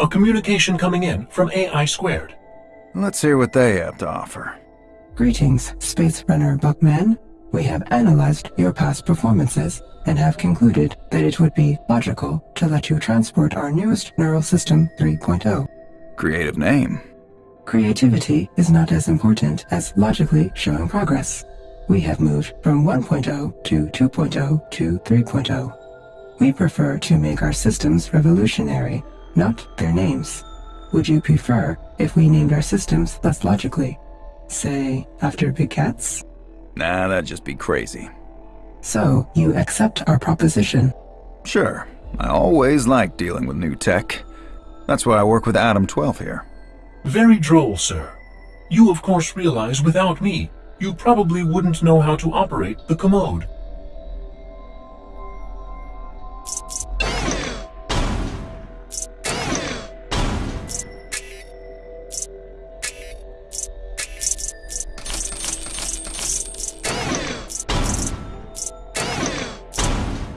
A communication coming in from AI Squared. Let's hear what they have to offer. Greetings, Space Runner Buckman. We have analyzed your past performances and have concluded that it would be logical to let you transport our newest neural system 3.0. Creative name. Creativity is not as important as logically showing progress. We have moved from 1.0 to 2.0 to 3.0. We prefer to make our systems revolutionary, not their names. Would you prefer if we named our systems less logically? Say, after big cats? Nah, that'd just be crazy. So, you accept our proposition? Sure. I always like dealing with new tech. That's why I work with Adam 12 here. Very droll, sir. You of course realize without me, you probably wouldn't know how to operate the commode.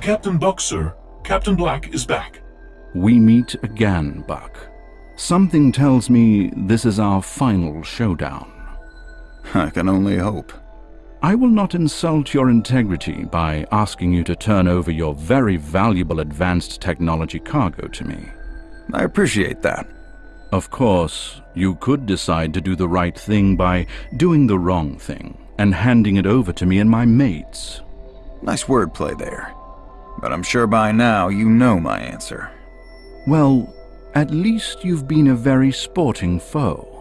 Captain Buck, sir. Captain Black is back. We meet again, Buck. Something tells me this is our final showdown. I can only hope. I will not insult your integrity by asking you to turn over your very valuable advanced technology cargo to me. I appreciate that. Of course, you could decide to do the right thing by doing the wrong thing and handing it over to me and my mates. Nice wordplay there. But I'm sure by now you know my answer. Well, at least you've been a very sporting foe.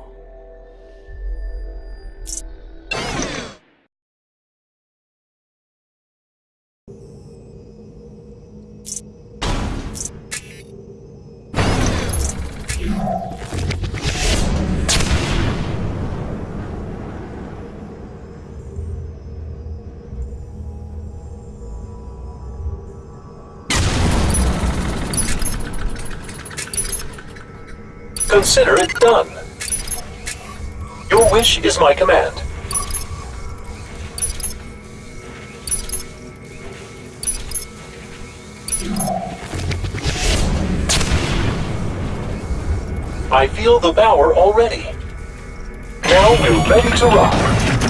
Consider it done. Your wish is my command. I feel the power already. Now we're ready to rock.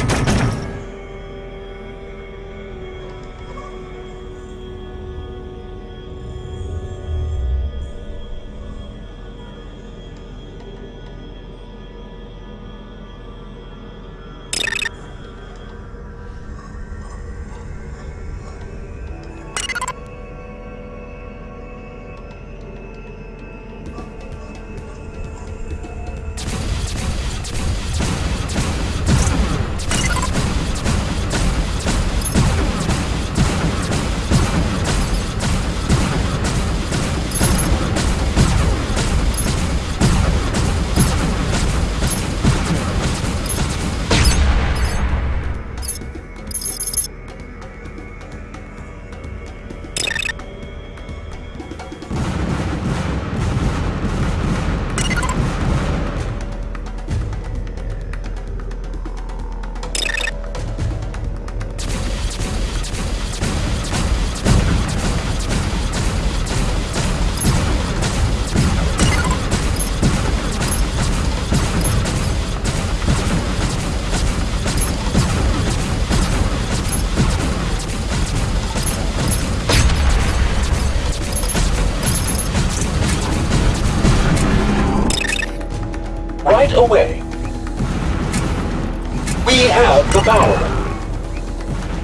Power.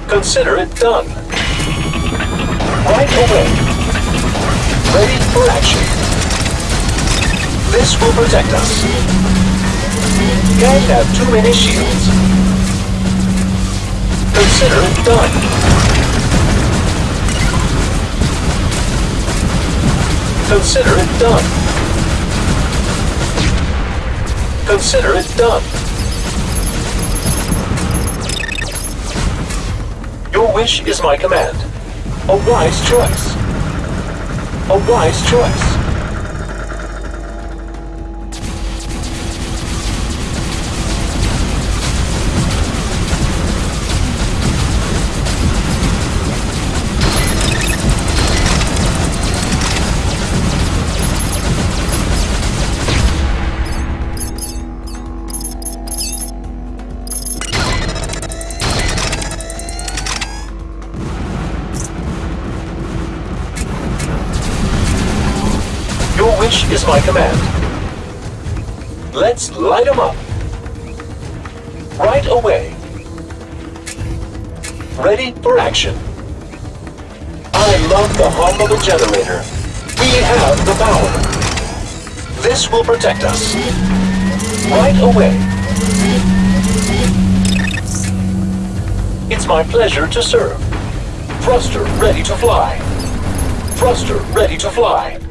Consider it done. Right away. Ready for action. This will protect us. Can't have too many shields. Consider it done. Consider it done. Consider it done. Wish is my command. A wise choice. A wise choice. Wish is my command. Let's light 'em up. Right away. Ready for action. I love the hum of a generator. We have the power. This will protect us. Right away. It's my pleasure to serve. Thruster ready to fly. Thruster ready to fly.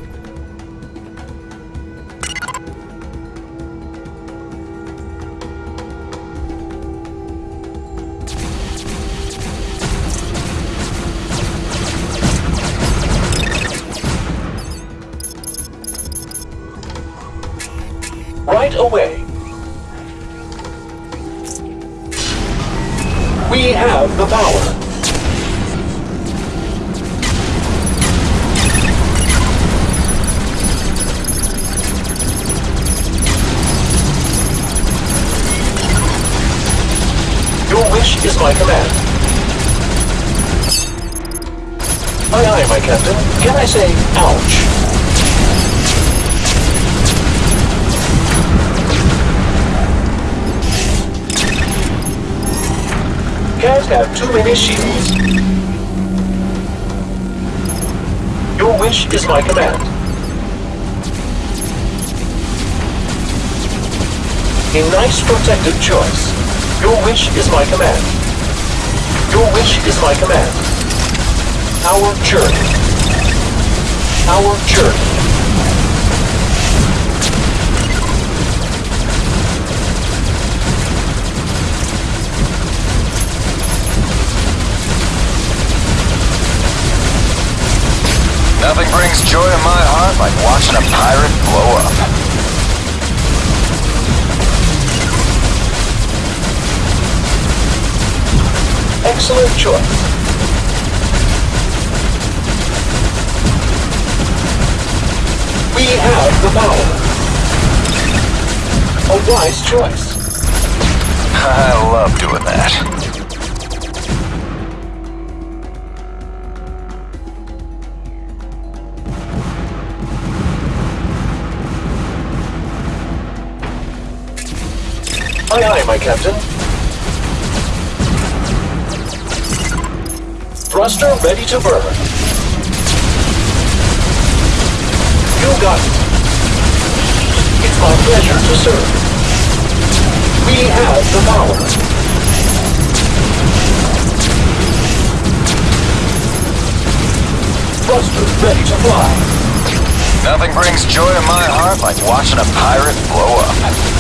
Wish is my command. Aye, aye, my captain. Can I say, ouch? Can't have too many shields. Your wish is my command. A nice protective choice. Your wish is my command. Your wish is my command. Our journey. Our journey. Nothing brings joy to my heart like watching a pirate blow up. Excellent choice. We have the power. A wise choice. I love doing that. Aye, aye, my captain. Thruster ready to burn. You got it. It's my pleasure to serve. We have the power. Thruster ready to fly. Nothing brings joy to my heart like watching a pirate blow up.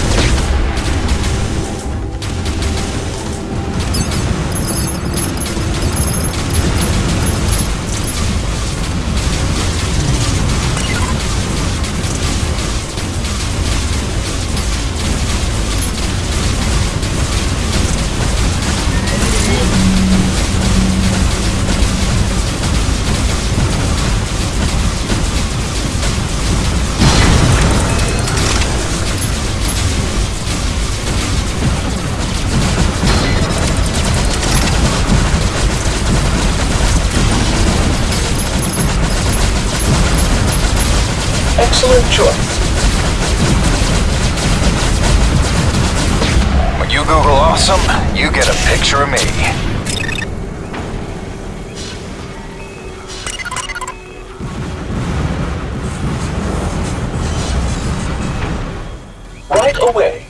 Excellent choice. When you Google awesome, you get a picture of me. Right away.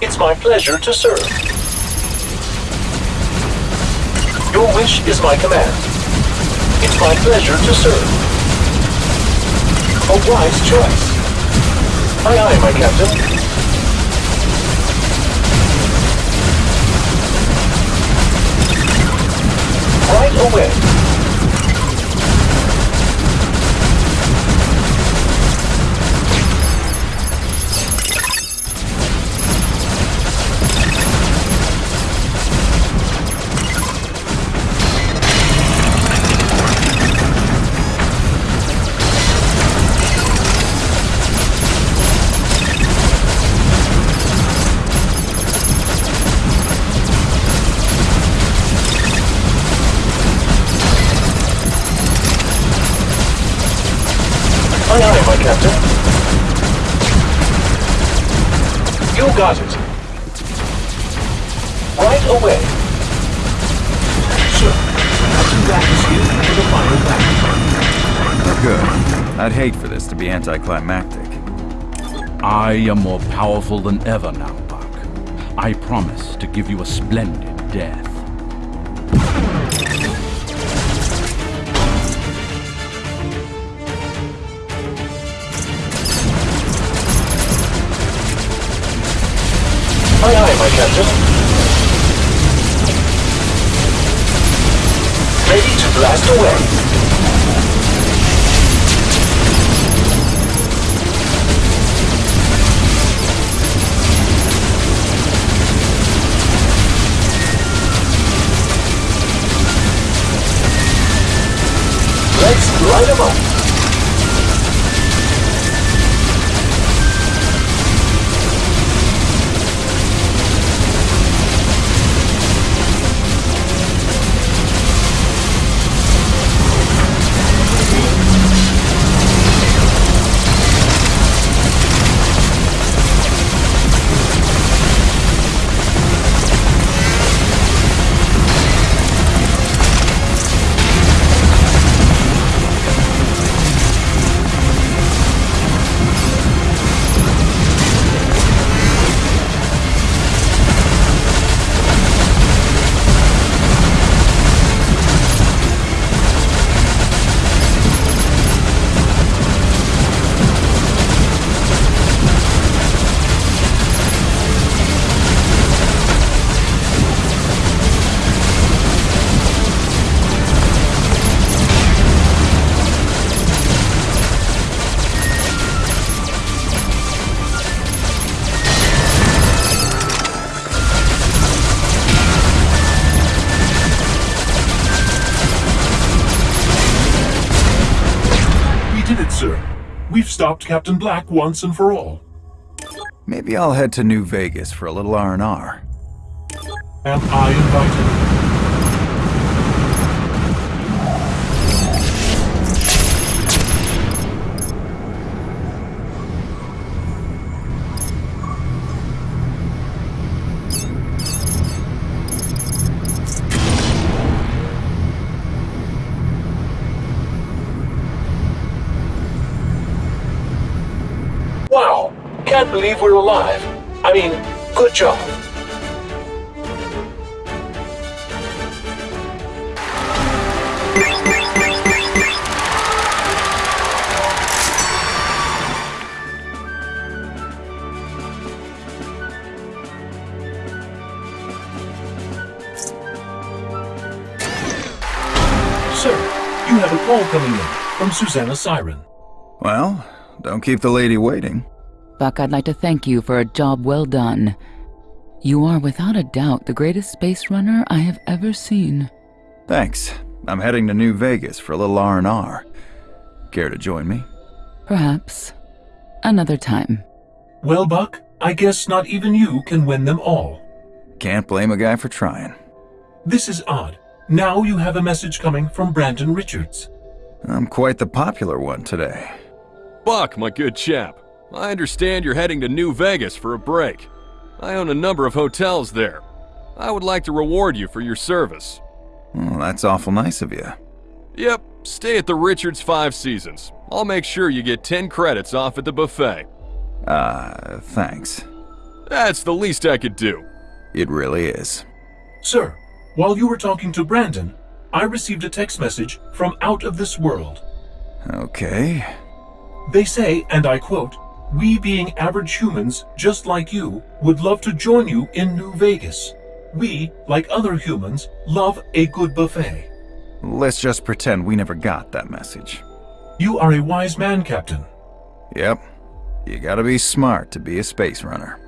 It's my pleasure to serve. Your wish is my command. It's my pleasure to serve. A wise choice. Aye, aye, my captain. Right away. Captain Black for the final battle. Good. I'd hate for this to be anticlimactic. I am more powerful than ever now, Buck. I promise to give you a splendid death. Aye, aye, my captain. Blast away. Let's light 'em up. Stopped Captain Black once and for all. Maybe I'll head to New Vegas for a little R&R. Am I invited? Can't believe we're alive. I mean, good job. Sir, you have a call coming in from Susanna Siren. Well, don't keep the lady waiting. Buck, I'd like to thank you for a job well done. You are without a doubt the greatest space runner I have ever seen. Thanks. I'm heading to New Vegas for a little R&R. Care to join me? Perhaps another time. Well, Buck, I guess not even you can win them all. Can't blame a guy for trying. This is odd. Now you have a message coming from Brandon Richards. I'm quite the popular one today. Buck, my good chap. I understand you're heading to New Vegas for a break. I own a number of hotels there. I would like to reward you for your service. Well, that's awful nice of you. Yep, stay at the Richards Five Seasons. I'll make sure you get 10 credits off at the buffet. Uh, thanks. That's the least I could do. It really is. Sir, while you were talking to Brandon, I received a text message from out of this world. Okay. They say, and I quote, We being average humans, just like you, would love to join you in New Vegas. We, like other humans, love a good buffet. Let's just pretend we never got that message. You are a wise man, Captain. Yep. You gotta be smart to be a space runner.